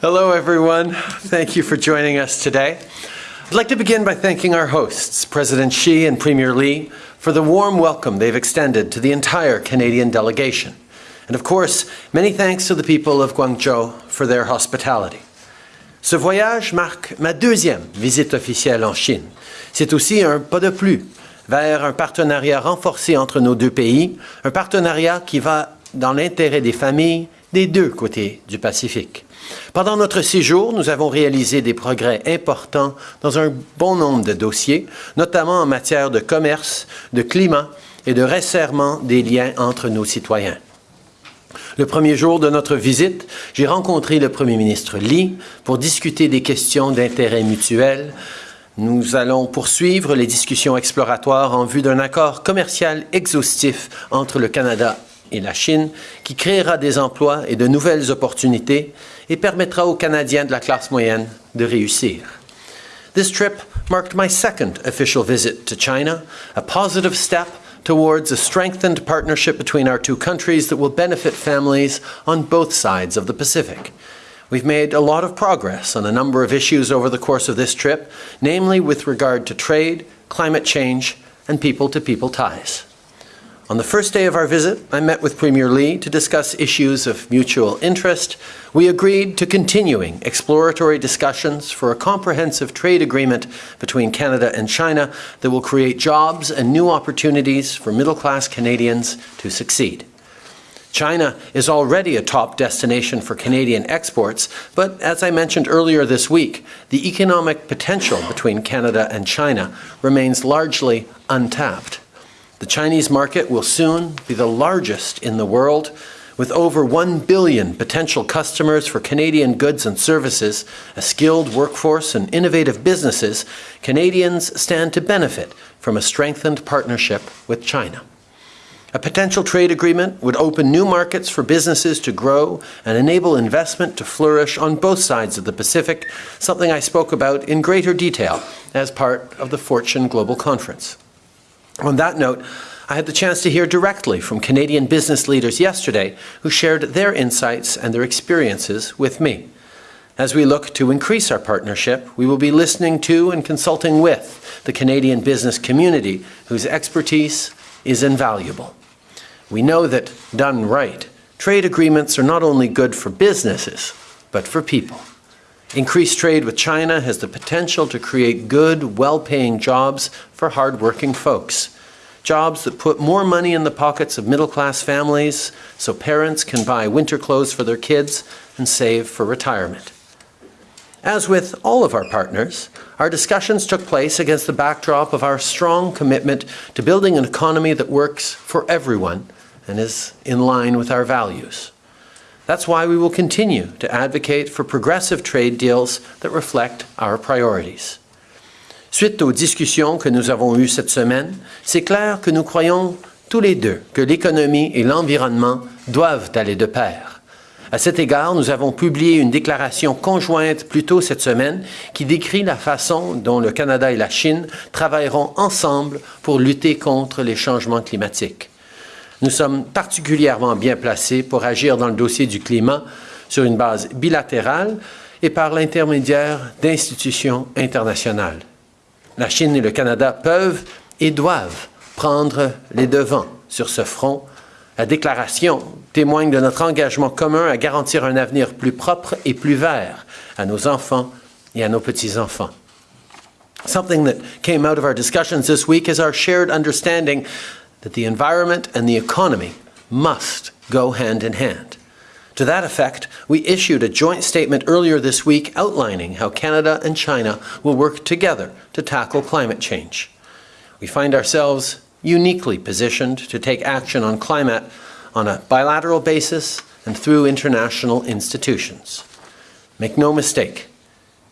Hello, everyone. Thank you for joining us today. I'd like to begin by thanking our hosts, President Xi and Premier Li, for the warm welcome they've extended to the entire Canadian delegation. And of course, many thanks to the people of Guangzhou for their hospitality. Ce voyage marque ma deuxième visite officielle en Chine. C'est aussi un pas de plus vers un partenariat renforcé entre nos deux pays, un partenariat qui va dans l'intérêt des familles des deux côtés du Pacifique. Pendant notre séjour, nous avons réalisé des progrès importants dans un bon nombre de dossiers, notamment en matière de commerce, de climat et de resserrement des liens entre nos citoyens. Le premier jour de notre visite, j'ai rencontré le premier ministre Li pour discuter des questions d'intérêt mutuel. Nous allons poursuivre les discussions exploratoires en vue d'un accord commercial exhaustif entre le Canada et la Chine qui créera des emplois et de nouvelles opportunités et permettra aux Canadiens de la classe moyenne de réussir. This trip marked my second official visit to China, a positive step towards a strengthened partnership between our two countries that will benefit families on both sides of the Pacific. We've made a lot of progress on a number of issues over the course of this trip, namely with regard to trade, climate change, and people-to-people -people ties. On the first day of our visit, I met with Premier Li to discuss issues of mutual interest. We agreed to continuing exploratory discussions for a comprehensive trade agreement between Canada and China that will create jobs and new opportunities for middle-class Canadians to succeed. China is already a top destination for Canadian exports, but as I mentioned earlier this week, the economic potential between Canada and China remains largely untapped. The Chinese market will soon be the largest in the world, with over 1 billion potential customers for Canadian goods and services, a skilled workforce and innovative businesses, Canadians stand to benefit from a strengthened partnership with China. A potential trade agreement would open new markets for businesses to grow and enable investment to flourish on both sides of the Pacific, something I spoke about in greater detail as part of the Fortune Global Conference. On that note, I had the chance to hear directly from Canadian business leaders yesterday who shared their insights and their experiences with me. As we look to increase our partnership, we will be listening to and consulting with the Canadian business community whose expertise is invaluable. We know that, done right, trade agreements are not only good for businesses, but for people. Increased trade with China has the potential to create good, well-paying jobs for hard-working folks. Jobs that put more money in the pockets of middle-class families so parents can buy winter clothes for their kids and save for retirement. As with all of our partners, our discussions took place against the backdrop of our strong commitment to building an economy that works for everyone and is in line with our values. That's why we will continue to advocate for progressive trade deals that reflect our priorities. Suite aux discussions que nous avons eues cette semaine, c'est clair que nous croyons tous les deux que l'économie et l'environnement doivent aller de pair. À cet égard, nous avons publié une déclaration conjointe plus tôt cette semaine qui décrit la façon dont le Canada et la Chine travailleront ensemble pour lutter contre les changements climatiques. Nous sommes particulièrement bien placés pour agir dans le dossier du climat sur une base bilatérale et par l'intermédiaire d'institutions internationales. La Chine et le Canada peuvent et doivent prendre les devants sur ce front. La déclaration témoigne de notre engagement commun à garantir un avenir plus propre et plus vert à nos enfants et à nos petits-enfants. Something that came out of our discussions this week is our shared understanding that the environment and the economy must go hand in hand. To that effect, we issued a joint statement earlier this week outlining how Canada and China will work together to tackle climate change. We find ourselves uniquely positioned to take action on climate on a bilateral basis and through international institutions. Make no mistake,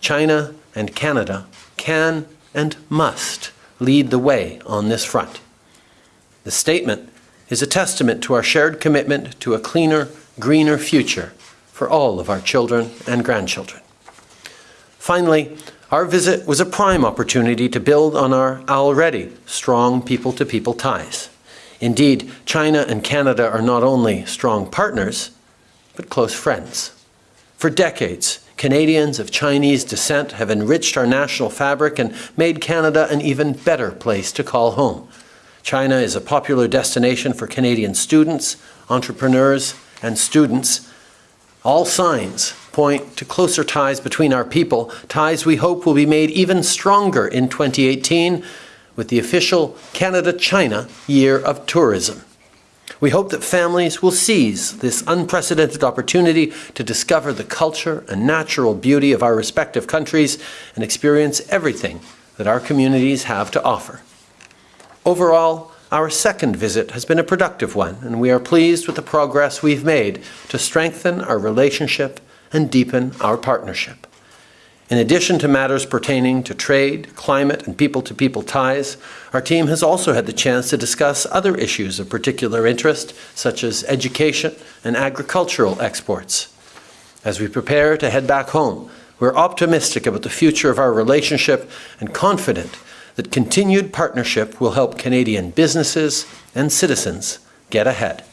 China and Canada can and must lead the way on this front. The statement is a testament to our shared commitment to a cleaner, greener future for all of our children and grandchildren. Finally, our visit was a prime opportunity to build on our already strong people-to-people -people ties. Indeed, China and Canada are not only strong partners, but close friends. For decades, Canadians of Chinese descent have enriched our national fabric and made Canada an even better place to call home. China is a popular destination for Canadian students, entrepreneurs, and students. All signs point to closer ties between our people, ties we hope will be made even stronger in 2018 with the official Canada-China Year of Tourism. We hope that families will seize this unprecedented opportunity to discover the culture and natural beauty of our respective countries and experience everything that our communities have to offer. Overall, our second visit has been a productive one, and we are pleased with the progress we've made to strengthen our relationship and deepen our partnership. In addition to matters pertaining to trade, climate, and people-to-people ties, our team has also had the chance to discuss other issues of particular interest, such as education and agricultural exports. As we prepare to head back home, we're optimistic about the future of our relationship and confident that continued partnership will help Canadian businesses and citizens get ahead.